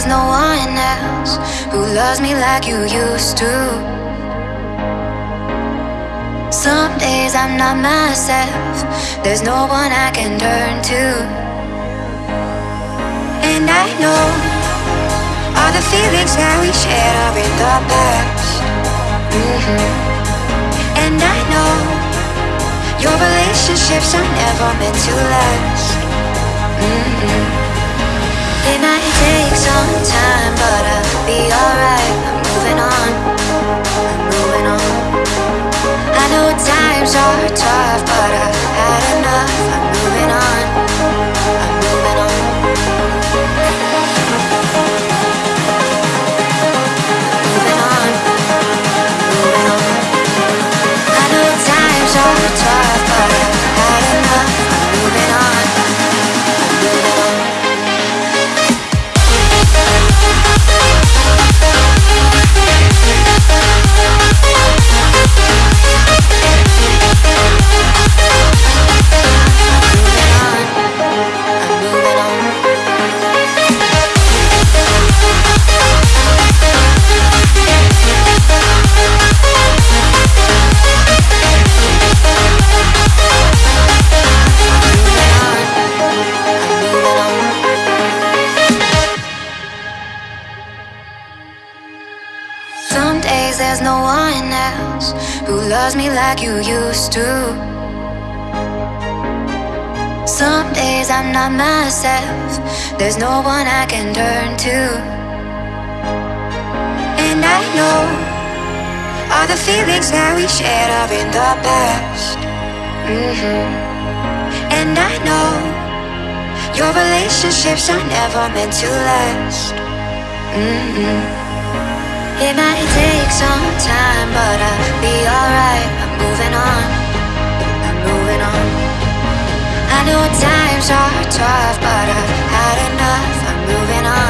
there's no one else who loves me like you used to. Some days I'm not myself, there's no one I can turn to. And I know all the feelings that we shared are in the past. Mm-hmm. And I know your relationships are never meant to last. Mm-hmm. It might take some time, but I'll be alright. I'm moving on. I'm moving on. I know times are tough, but I've had enough. I'm moving on. Loves me like you used to. Some days I'm not myself, there's no one I can turn to. And I know all the feelings that we shared are in the past. hmm And I know your relationships are never meant to last. hmm it might take some time, but I'll be alright. I'm moving on. I'm moving on. I know times are tough, but I've had enough. I'm moving on.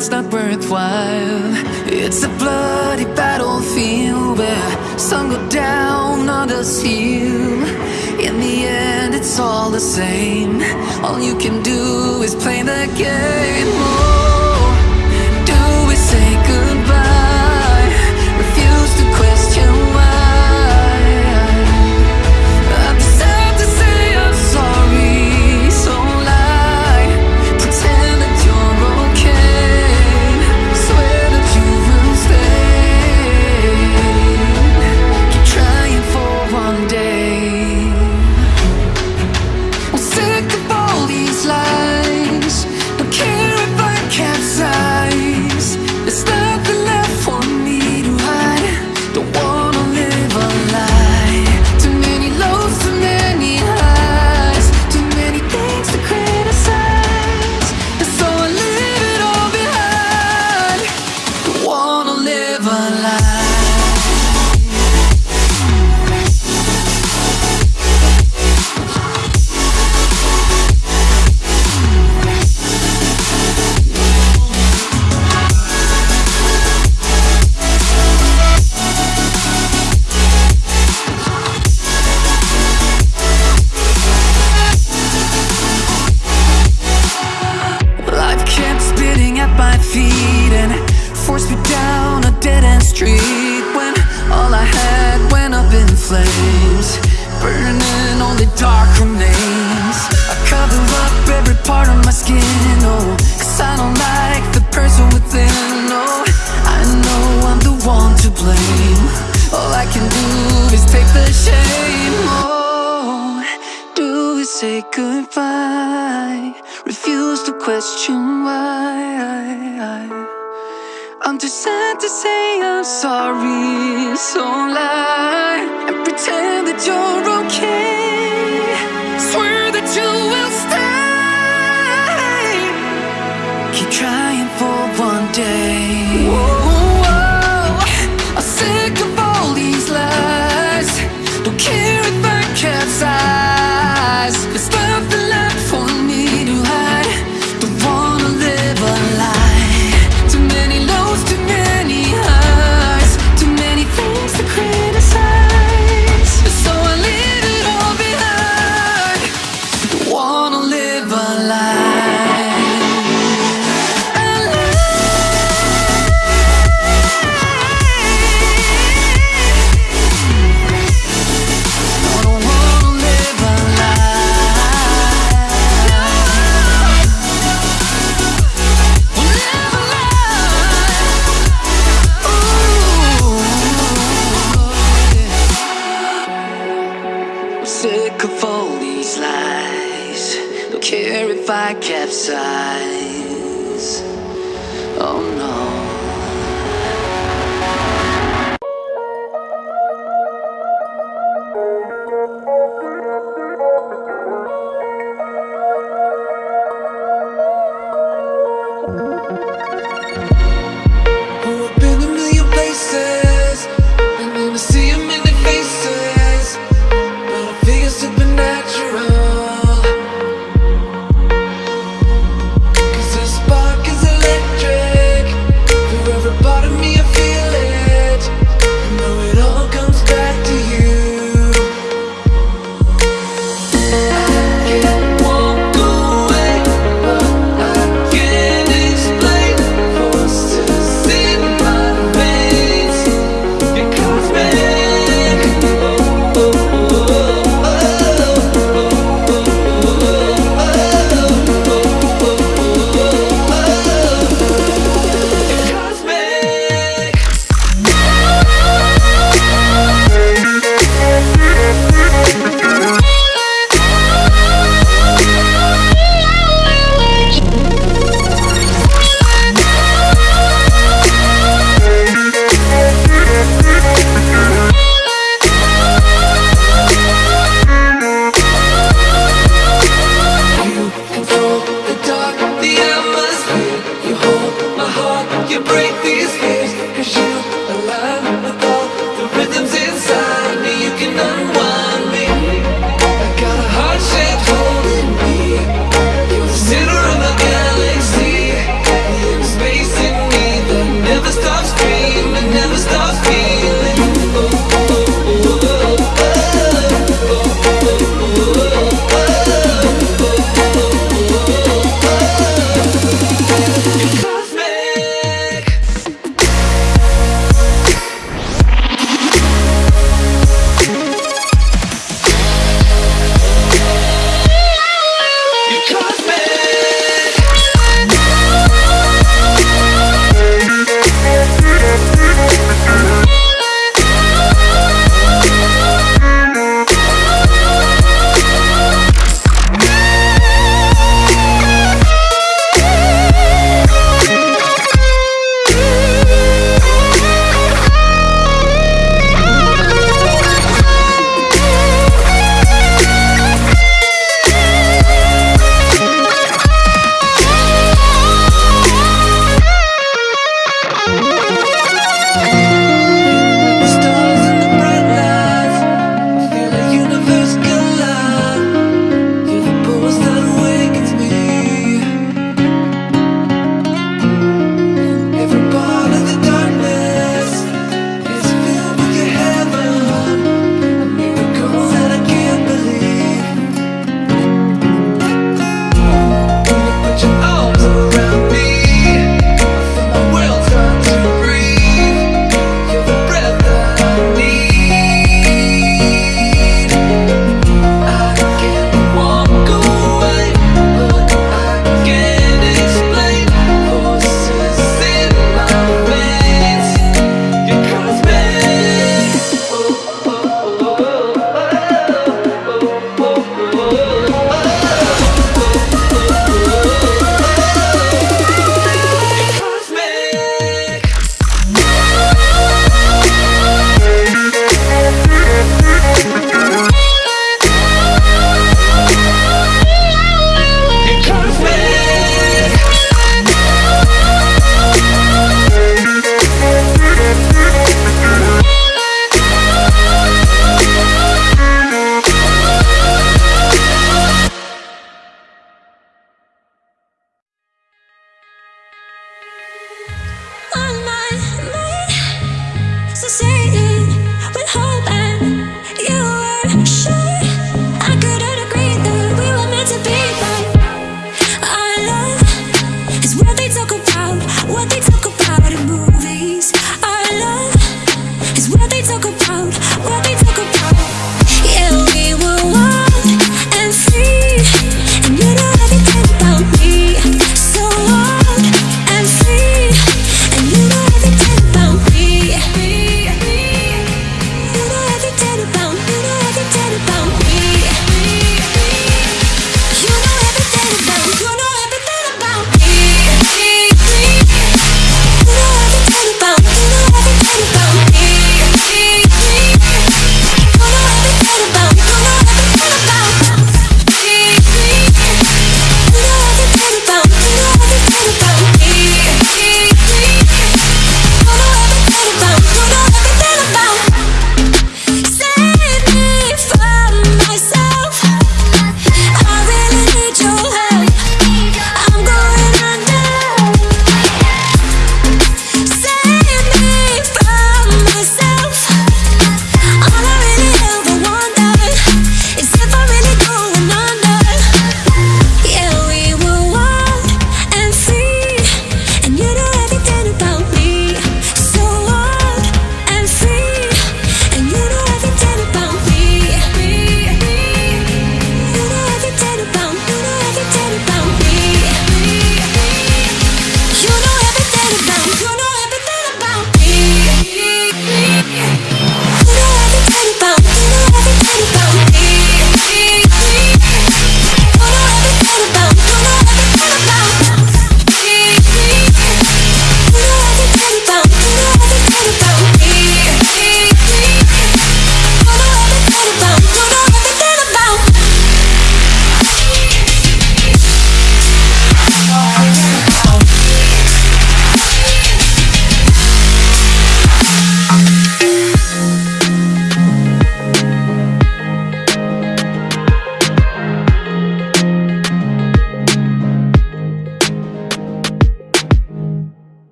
It's not worthwhile. It's a bloody battlefield where some go down, others heal. In the end it's all the same. All you can do is play the game flames, burning only dark remains. I cover up every part of my skin, oh, cause I don't like the person within, oh, I know I'm the one to blame. All I can do is take the shame, oh, do we say goodbye? Refuse to question why. I'm too sad to say I'm sorry, so lie and pretend that you're okay. Swear that you will stay. Keep trying care if I capsize. Oh no.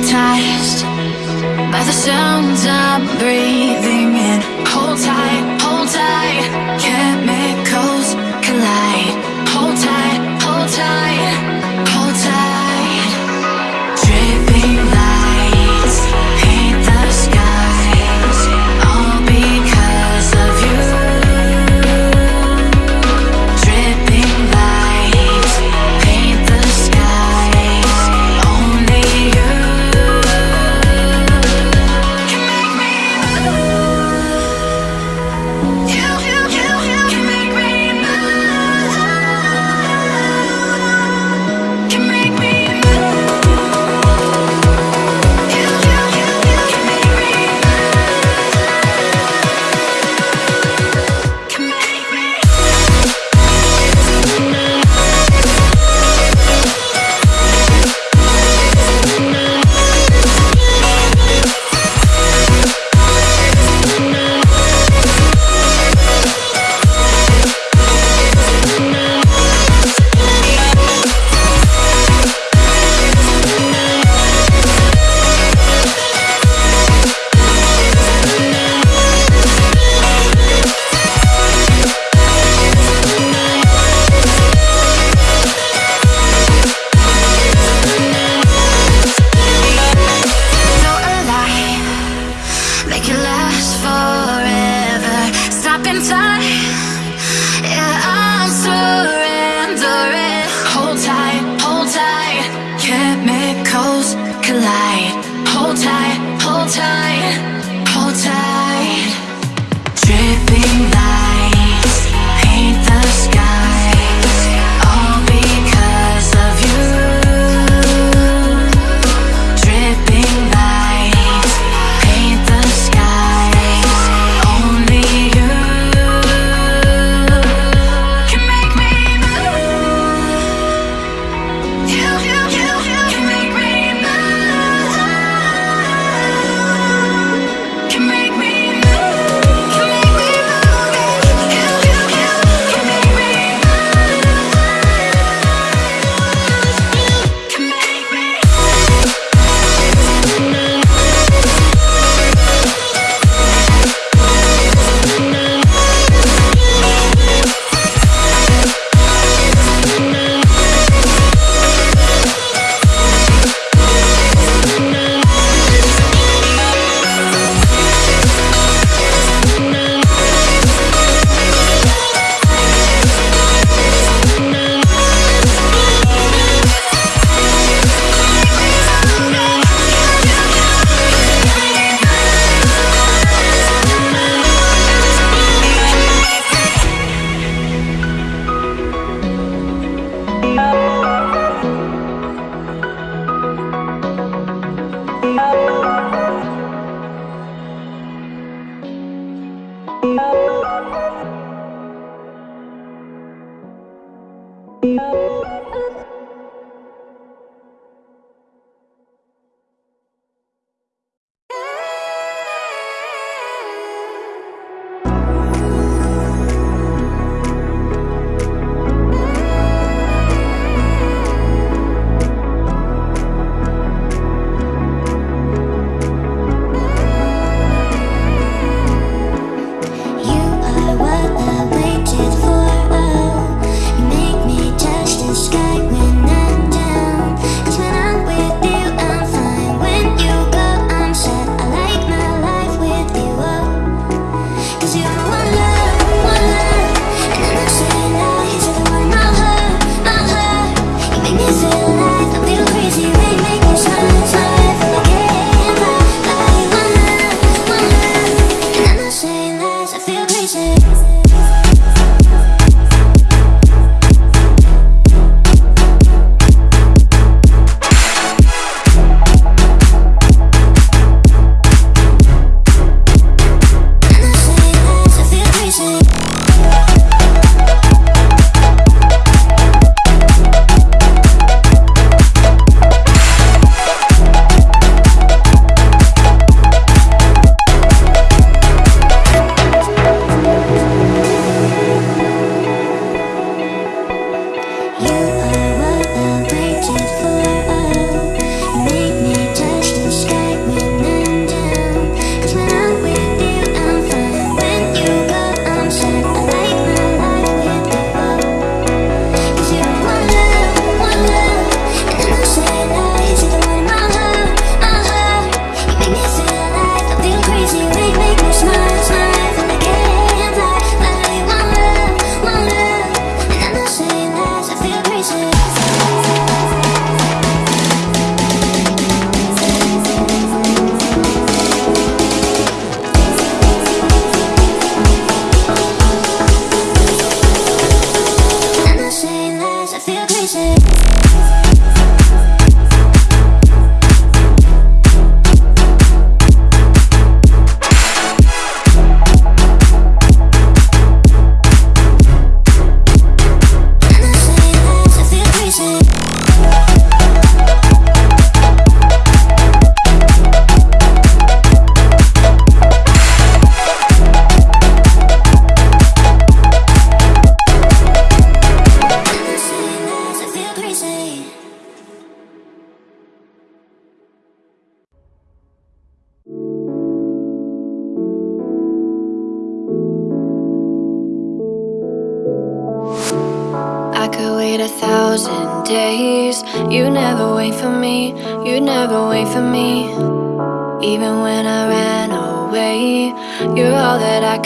hypnotized by the sounds I'm breathing in. Hold tight.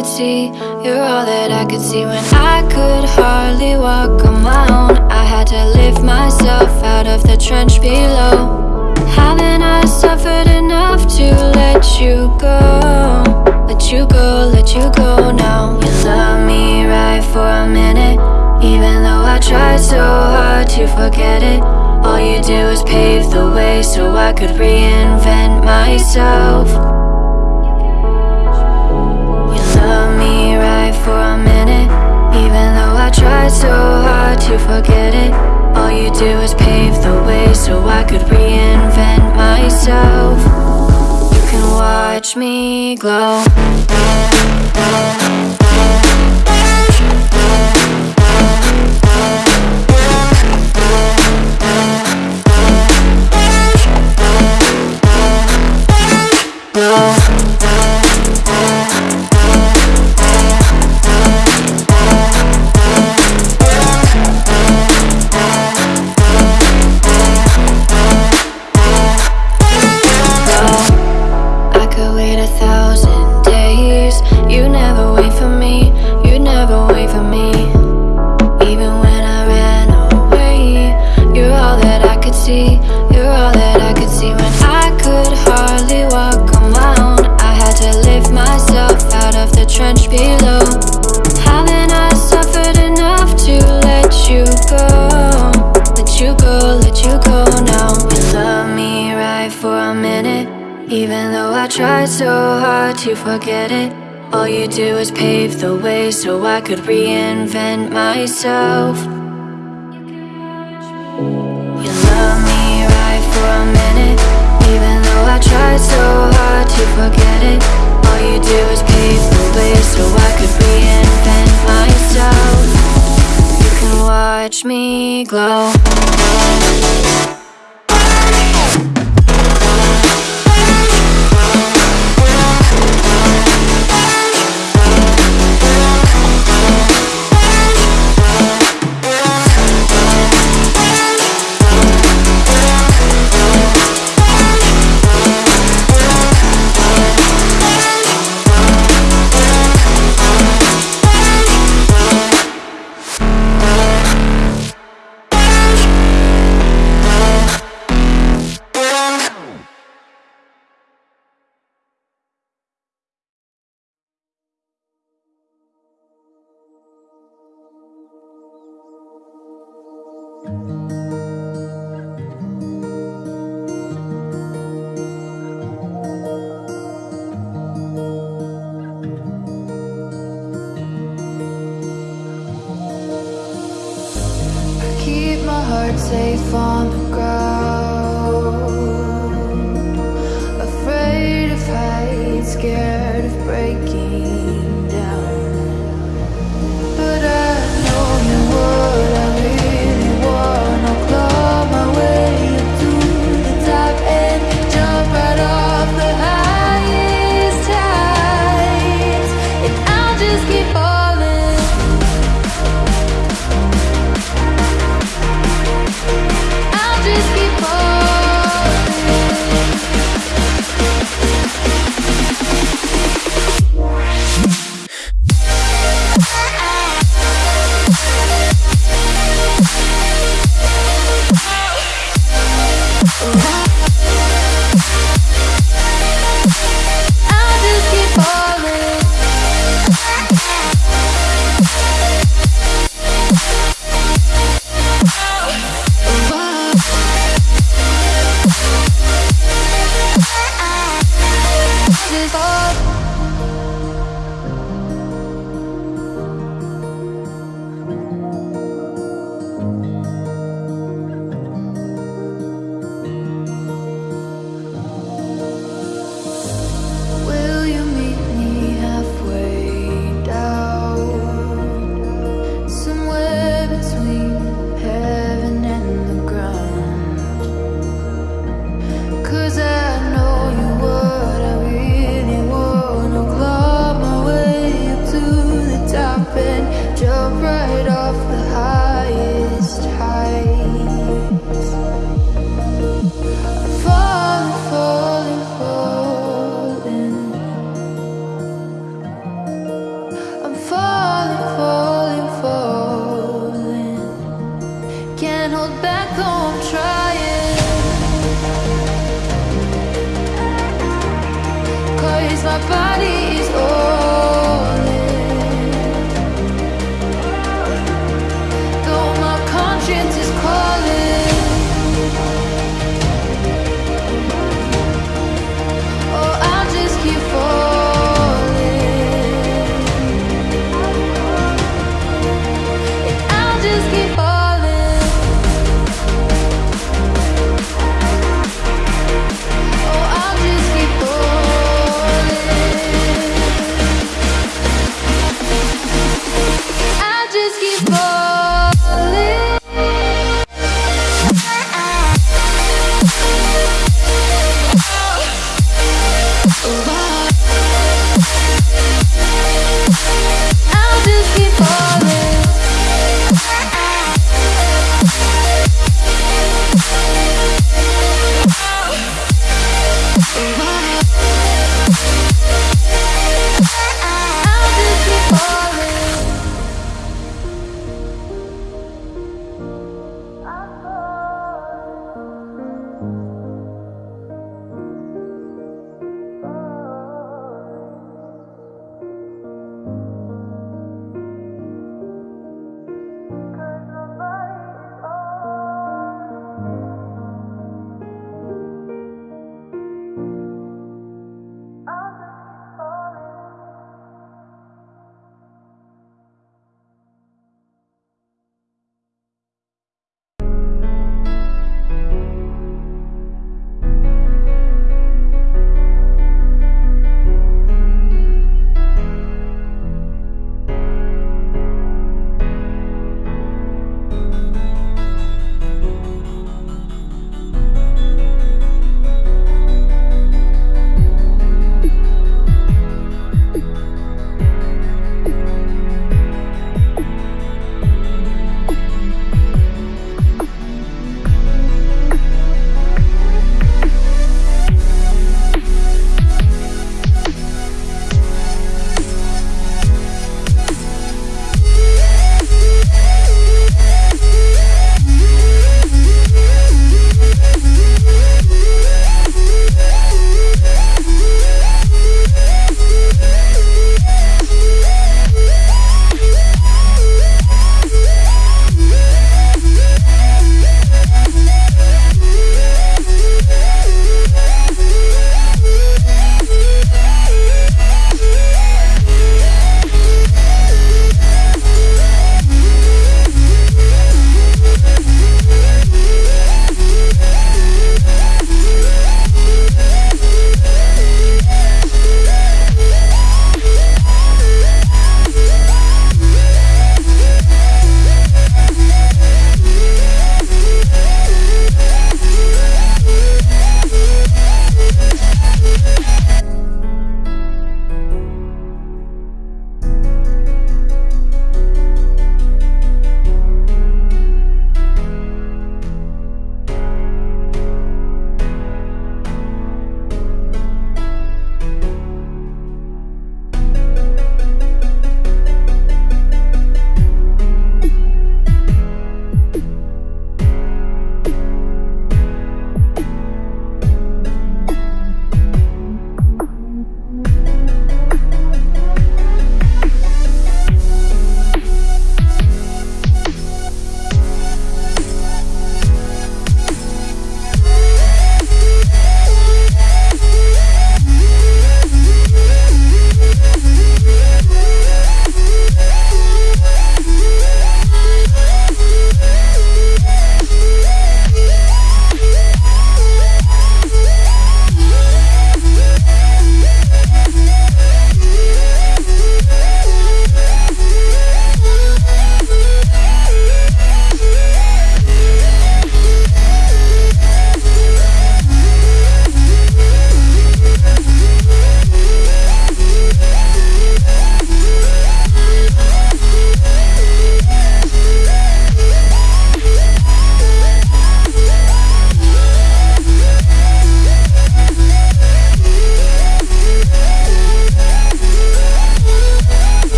Could see, you're all that I could see. When I could hardly walk on my own, I had to lift myself out of the trench below. Haven't I suffered enough to let you go? Let you go, let you go now. You love me right for a minute, even though I tried so hard to forget it. All you do is pave the way so I could reinvent myself. For a minute, even though I tried so hard to forget it. All you do is pave the way so I could reinvent myself. You can watch me glow. To forget it, all you do is pave the way so I could reinvent myself. You love me right for a minute, even though I tried so hard to forget it. All you do is pave the way so I could reinvent myself. You can watch me glow.